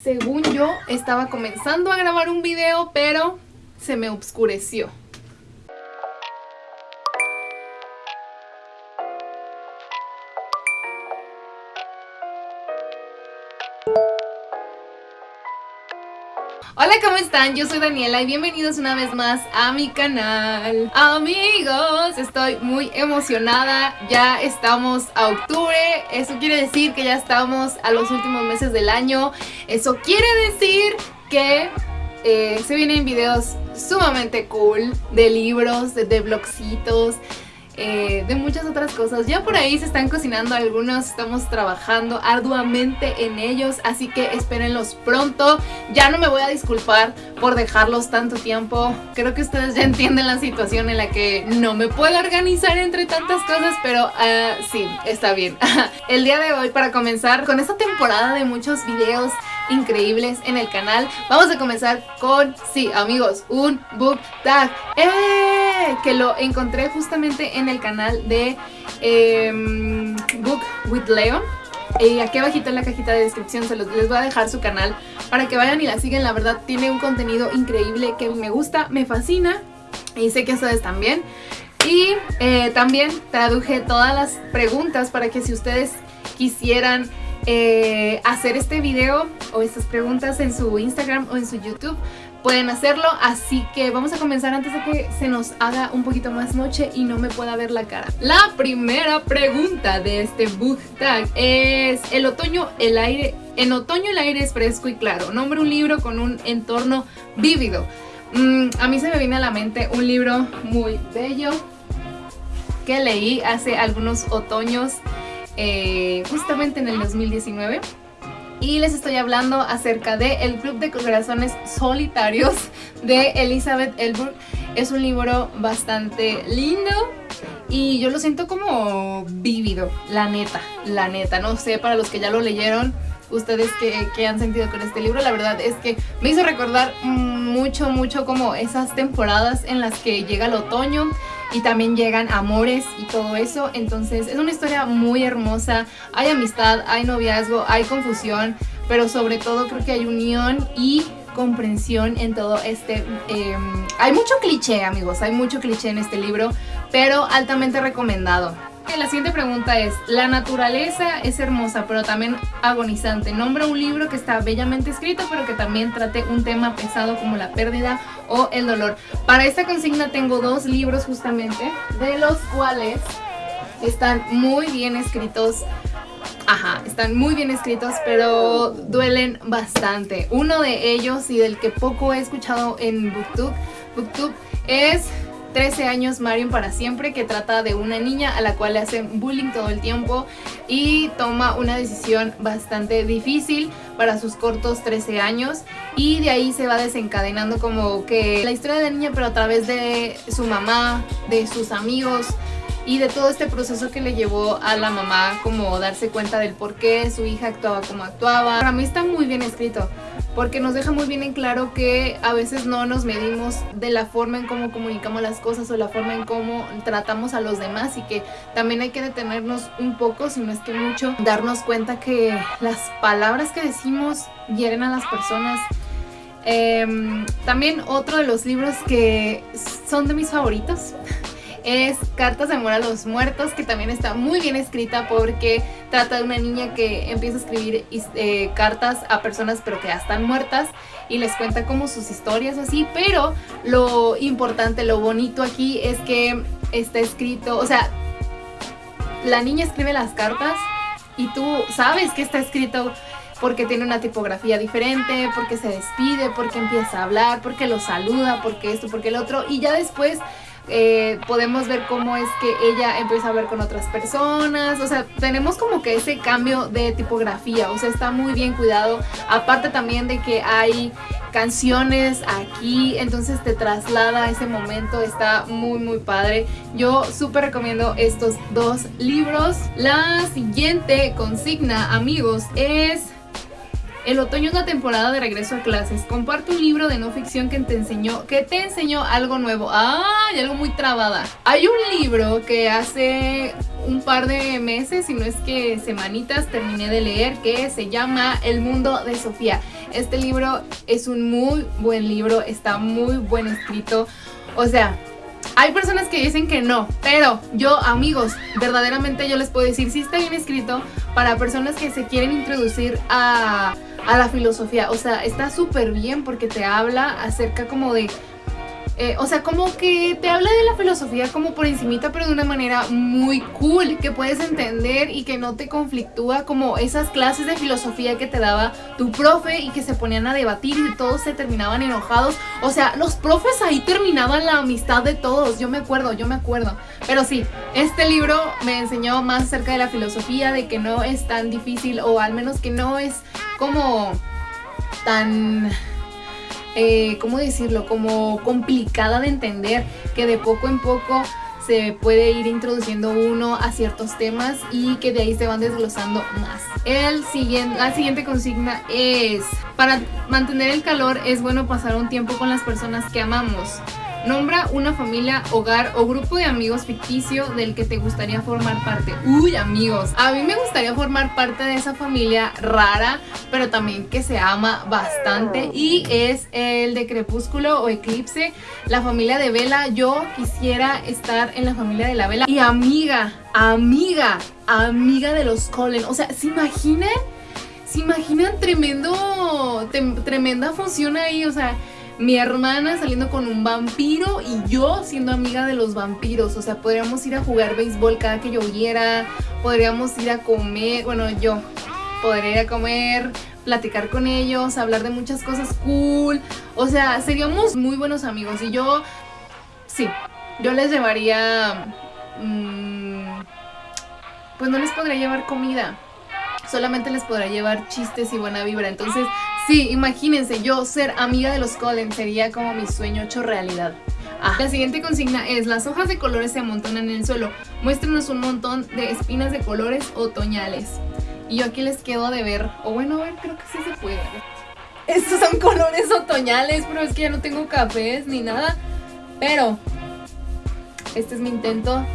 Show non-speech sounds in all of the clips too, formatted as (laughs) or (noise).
Según yo, estaba comenzando a grabar un video, pero se me obscureció. Hola, ¿cómo están? Yo soy Daniela y bienvenidos una vez más a mi canal. Amigos, estoy muy emocionada. Ya estamos a octubre. Eso quiere decir que ya estamos a los últimos meses del año. Eso quiere decir que eh, se vienen videos sumamente cool de libros, de, de blogcitos, eh, de muchas otras cosas. Ya por ahí se están cocinando algunos, estamos trabajando arduamente en ellos, así que espérenlos pronto. Ya no me voy a disculpar por dejarlos tanto tiempo. Creo que ustedes ya entienden la situación en la que no me puedo organizar entre tantas cosas, pero uh, sí, está bien. (laughs) El día de hoy, para comenzar con esta temporada de muchos videos increíbles en el canal. Vamos a comenzar con, sí amigos, un book tag ¡Eh! que lo encontré justamente en el canal de em, Book with Leon. Y aquí abajito en la cajita de descripción se los, les voy a dejar su canal para que vayan y la sigan. La verdad tiene un contenido increíble que me gusta, me fascina y sé que ustedes también. Y eh, también traduje todas las preguntas para que si ustedes quisieran eh, hacer este video o estas preguntas en su Instagram o en su YouTube pueden hacerlo, así que vamos a comenzar antes de que se nos haga un poquito más noche y no me pueda ver la cara. La primera pregunta de este book tag es el otoño, el aire, en otoño el aire es fresco y claro, nombre un libro con un entorno vívido. Mm, a mí se me viene a la mente un libro muy bello que leí hace algunos otoños eh, justamente en el 2019 y les estoy hablando acerca de El Club de Corazones Solitarios de Elizabeth Elburg. Es un libro bastante lindo y yo lo siento como vívido, la neta, la neta. No sé, para los que ya lo leyeron, ustedes que, han sentido con este libro, la verdad es que me hizo recordar mucho, mucho como esas temporadas en las que llega el otoño y también llegan amores y todo eso. Entonces es una historia muy hermosa, hay amistad, hay noviazgo, hay confusión, pero sobre todo creo que hay unión y comprensión en todo este... Em, hay mucho cliché amigos, hay mucho cliché en este libro, pero altamente recomendado. La siguiente pregunta es, la naturaleza es hermosa pero también agonizante. Nombra un libro que está bellamente escrito pero que también trate un tema pesado como la pérdida o el dolor. Para esta consigna tengo dos libros justamente, de los cuales están muy bien escritos. Ajá, están muy bien escritos, pero duelen bastante. Uno de ellos y del que poco he escuchado en Booktube, Booktube es 13 años Marion para siempre que trata de una niña a la cual le hacen bullying todo el tiempo y toma una decisión bastante difícil para sus cortos 13 años y de ahí se va desencadenando como que la historia de la niña pero a través de su mamá, de sus amigos y de todo este proceso que le llevó a la mamá como darse cuenta del por qué su hija actuaba como actuaba. Para mí está muy bien escrito porque nos deja muy bien en claro que a veces no nos medimos de la forma en cómo comunicamos las cosas o la forma en cómo tratamos a los demás y que también hay que detenernos un poco, si no es que mucho, darnos cuenta que las palabras que decimos hieren a las personas. Em, también otro de los libros que son de mis favoritos es Cartas de amor a los muertos, que también está muy bien escrita porque trata de una niña que empieza a escribir eh, cartas a personas pero que ya están muertas y les cuenta como sus historias así, pero lo importante, lo bonito aquí es que está escrito, o sea, la niña escribe las cartas y tú sabes que está escrito porque tiene una tipografía diferente, porque se despide, porque empieza a hablar, porque lo saluda, porque esto, porque el otro, y ya después eh, podemos ver cómo es que ella empieza a ver con otras personas, o sea, tenemos como que ese cambio de tipografía, o sea, está muy bien cuidado, aparte también de que hay canciones aquí, entonces te traslada a ese momento, está muy muy padre. Yo súper recomiendo estos dos libros. La siguiente consigna, amigos, es el otoño es la temporada de regreso a clases. Comparte un libro de no ficción que te enseñó, que te enseñó algo nuevo. ¡Ay! Algo muy trabada. Hay un libro que hace un par de meses, si no es que semanitas, terminé de leer que se llama El mundo de Sofía. Este libro es un muy buen libro, está muy buen escrito. O sea, hay personas que dicen que no, pero yo, amigos, verdaderamente yo les puedo decir, sí está bien escrito para personas que se quieren introducir a, a la filosofía. O sea, está súper bien porque te habla acerca como de eh, o sea, como que te habla de la filosofía como por encimita, pero de una manera muy cool, que puedes entender y que no te conflictúa como esas clases de filosofía que te daba tu profe y que se ponían a debatir y todos se terminaban enojados. O sea, los profes ahí terminaban la amistad de todos, yo me acuerdo, yo me acuerdo. Pero sí, este libro me enseñó más acerca de la filosofía, de que no es tan difícil o al menos que no es como tan eh, ¿cómo decirlo? Como complicada de entender, que de poco en poco se puede ir introduciendo uno a ciertos temas y que de ahí se van desglosando más. El siguiente, la siguiente consigna es, para mantener el calor es bueno pasar un tiempo con las personas que amamos. Nombra una familia, hogar o grupo de amigos ficticio del que te gustaría formar parte. Uy, amigos, a mí me gustaría formar parte de esa familia rara, pero también que se ama bastante y es el de Crepúsculo o Eclipse, la familia de Vela. Yo quisiera estar en la familia de la Vela y amiga, amiga, amiga de los Cullen. O sea, ¿se imaginan? ¿Se imaginan tremendo, tremenda función ahí? O sea, mi hermana saliendo con un vampiro y yo siendo amiga de los vampiros. O sea, podríamos ir a jugar béisbol cada que lloviera, podríamos ir a comer, bueno, yo podría ir a comer, platicar con ellos, hablar de muchas cosas cool. O sea, seríamos muy buenos amigos y yo, sí, yo les llevaría... Mm, pues no les podría llevar comida, solamente les podrá llevar chistes y buena vibra. Entonces, sí, imagínense, yo ser amiga de los Cullen sería como mi sueño hecho realidad. Ah. La siguiente consigna es, las hojas de colores se amontonan en el suelo. Muéstrenos un montón de espinas de colores otoñales. Y yo aquí les quedo de ver, o bueno, a ver, creo que sí se puede. Estos son colores otoñales, pero es que ya no tengo cafés ni nada. Pero, este es mi intento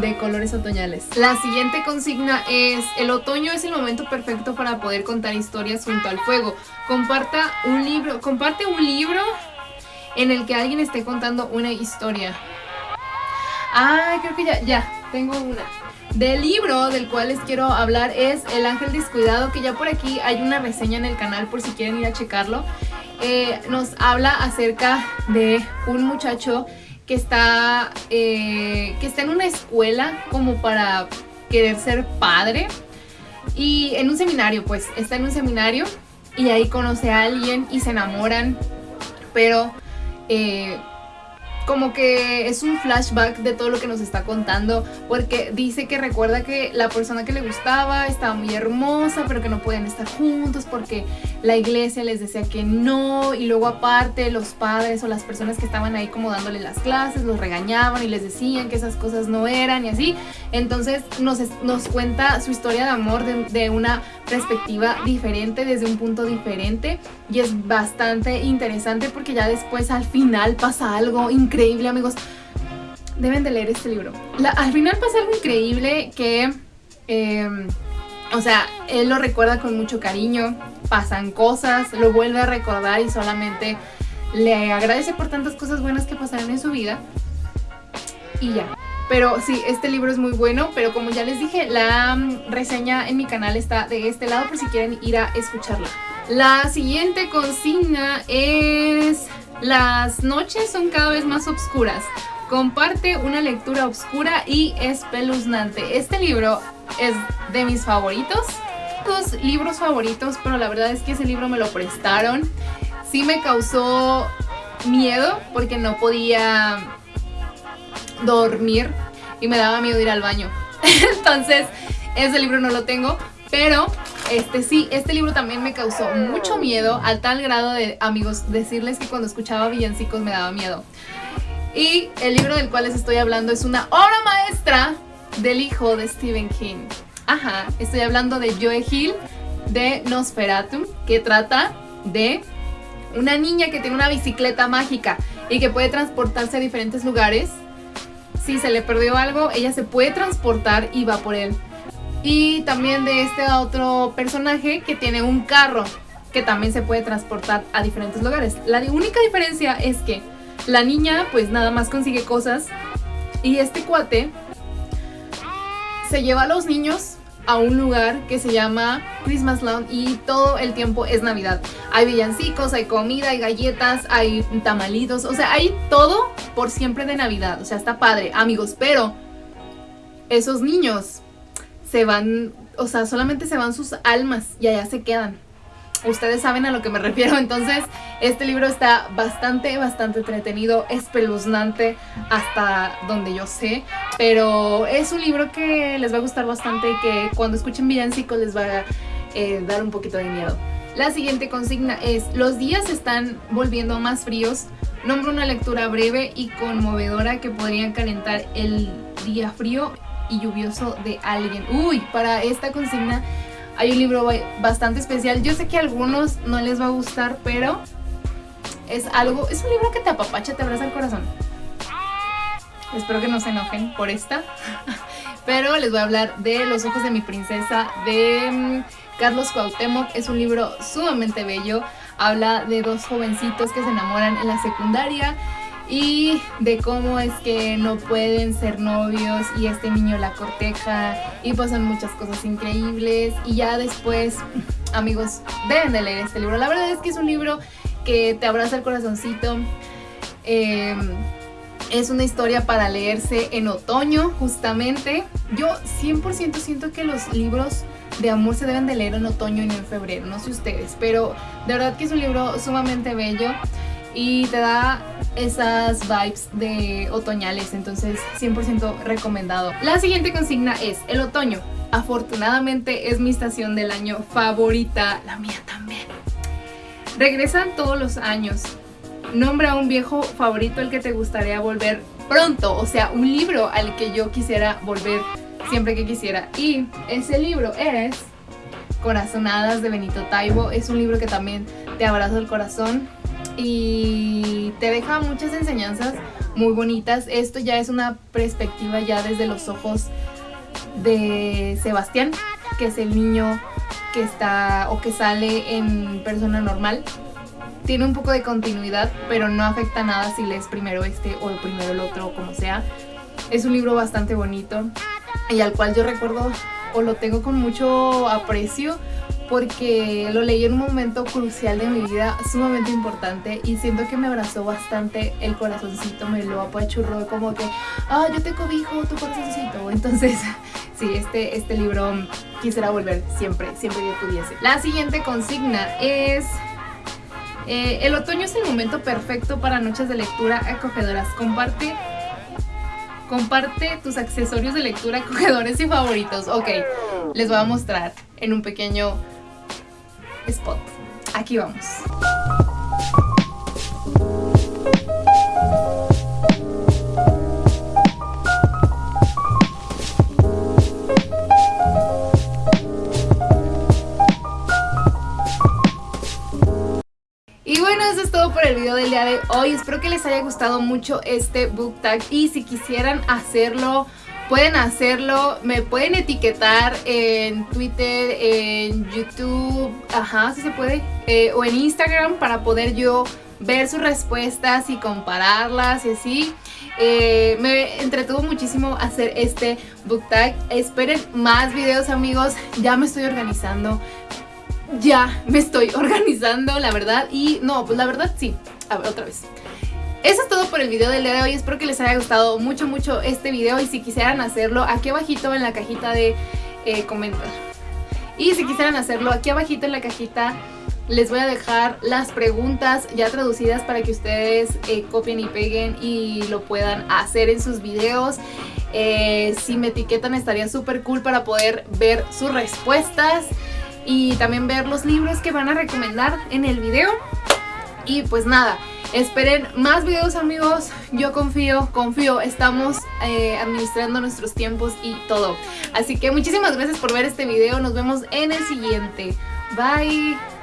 de colores otoñales. La siguiente consigna es, el otoño es el momento perfecto para poder contar historias junto al fuego. Comparta un libro, comparte un libro en el que alguien esté contando una historia. Ah, creo que ya, ya, tengo una. Del libro del cual les quiero hablar es El Ángel Descuidado, que ya por aquí hay una reseña en el canal por si quieren ir a checarlo. Eh, nos habla acerca de un muchacho que está, eh, que está en una escuela como para querer ser padre. Y en un seminario, pues está en un seminario y ahí conoce a alguien y se enamoran, pero eh, como que es un flashback de todo lo que nos está contando porque dice que recuerda que la persona que le gustaba estaba muy hermosa pero que no podían estar juntos porque la iglesia les decía que no y luego aparte los padres o las personas que estaban ahí como dándole las clases los regañaban y les decían que esas cosas no eran y así. Entonces nos, nos cuenta su historia de amor de, de una perspectiva diferente desde un punto diferente y es bastante interesante porque ya después al final pasa algo increíble amigos. Deben de leer este libro. al final pasa algo increíble que... Em, o sea, él lo recuerda con mucho cariño, pasan cosas, lo vuelve a recordar y solamente le agradece por tantas cosas buenas que pasaron en su vida. Y ya. Pero sí, este libro es muy bueno, pero como ya les dije, la mm, reseña en mi canal está de este lado por si quieren ir a escucharla. La siguiente consigna es las noches son cada vez más oscuras. Comparte una lectura oscura y espeluznante. Este libro es de mis favoritos. Dos libros favoritos, pero la verdad es que ese libro me lo prestaron. Sí me causó miedo porque no podía dormir y me daba miedo ir al baño. (laughs) Entonces, ese libro no lo tengo, pero este sí, este libro también me causó mucho miedo al tal grado de, amigos, decirles que cuando escuchaba villancicos me daba miedo. Y el libro del cual les estoy hablando es una obra maestra del hijo de Stephen King. Ajá, estoy hablando de Joe Hill de Nosferatu, que trata de una niña que tiene una bicicleta mágica y que puede transportarse a diferentes lugares si se le perdió algo, ella se puede transportar y va por él. Y también de este otro personaje que tiene un carro que también se puede transportar a diferentes lugares. La única diferencia es que la niña pues nada más consigue cosas y este cuate se lleva a los niños a un lugar que se llama Christmas Land y todo el tiempo es Navidad. Hay villancicos, hay comida, hay galletas, hay tamalitos, o sea, hay todo por siempre de Navidad. O sea, está padre, amigos, pero esos niños se van, o sea, solamente se van sus almas y allá se quedan ustedes saben a lo que me (laughs) refiero. Entonces, este libro está bastante, bastante entretenido, espeluznante hasta donde yo sé. Pero es un libro que les va a gustar bastante y que cuando escuchen villancicos les va a eh, dar un poquito de miedo. La siguiente consigna es, los días están volviendo más fríos. Nombro una lectura breve y conmovedora que podría calentar el día frío y lluvioso de alguien. Uy, para esta consigna hay un libro bastante especial. Yo sé que a algunos no les va a gustar, pero es algo, es un libro que te apapacha, te abraza el corazón. Espero que no se enojen por esta. (laughs) Pero les voy a hablar de Los ojos de mi princesa de mm, Carlos Cuauhtémoc. Es un libro sumamente bello. Habla de dos jovencitos que se enamoran en la secundaria y de cómo es que no pueden ser novios y este niño la corteja y pasan muchas cosas increíbles y ya después, amigos, deben de leer este libro. La verdad es que es un libro que te abraza el corazoncito. Em, es una historia para leerse en otoño, justamente. Yo 100% siento que los libros de amor se deben de leer en otoño y no en febrero, no sé ustedes, pero de verdad que es un libro sumamente bello y te da esas vibes de otoñales, entonces 100% recomendado. La siguiente consigna es el otoño. Afortunadamente es mi estación del año favorita, la mía también. Regresan todos los años. Nombra un viejo favorito al que te gustaría volver pronto, o sea, un libro al que yo quisiera volver siempre que quisiera. Y ese libro es Corazonadas de Benito Taibo. Es un libro que también te abraza el corazón y te deja muchas enseñanzas muy bonitas. Esto ya es una perspectiva ya desde los ojos de Sebastián, que es el niño que está o que sale en persona normal. Tiene un poco de continuidad, pero no afecta nada si lees primero este o primero el otro o como sea. Es un libro bastante bonito y al cual yo recuerdo o lo tengo con mucho aprecio porque lo leí en un momento crucial de mi vida, sumamente importante y siento que me abrazó bastante el corazoncito, me lo apachurró como que, ah, yo te cobijo tu corazoncito. Entonces, (laughs) sí, este, este libro quisiera volver siempre, siempre que pudiese. La siguiente consigna es... Eh, el otoño es el momento perfecto para noches de lectura acogedoras. Comparte comparte tus accesorios de lectura (laughs) acogedores y favoritos. Ok, les voy a mostrar en un pequeño spot. Aquí vamos. De hoy. Espero que les haya gustado mucho este book tag y si quisieran hacerlo pueden hacerlo, me pueden etiquetar en Twitter, en YouTube, ajá, si se puede, eh, o en Instagram para poder yo ver sus respuestas y compararlas y así. Eh, me entretuvo muchísimo hacer este book tag. Esperen más videos amigos, ya me estoy organizando. Ya me estoy (laughs) organizando, la verdad. Y no, pues la verdad sí. A ver, otra vez. Eso es todo por el video del día de hoy, espero que les haya gustado mucho mucho este video. Y si quisieran hacerlo aquí abajito en la cajita de eh, comentarios y si quisieran hacerlo aquí abajito en la cajita les voy a dejar las preguntas ya traducidas para que ustedes eh, copien y peguen y lo puedan hacer en sus videos. Eh, si me etiquetan estaría súper cool para poder ver sus respuestas y también ver los libros que van a recomendar en el video y pues nada, Esperen más videos amigos, yo confío, confío, estamos eh, administrando nuestros tiempos y todo. Así que muchísimas gracias por ver este video, nos vemos en el siguiente. Bye.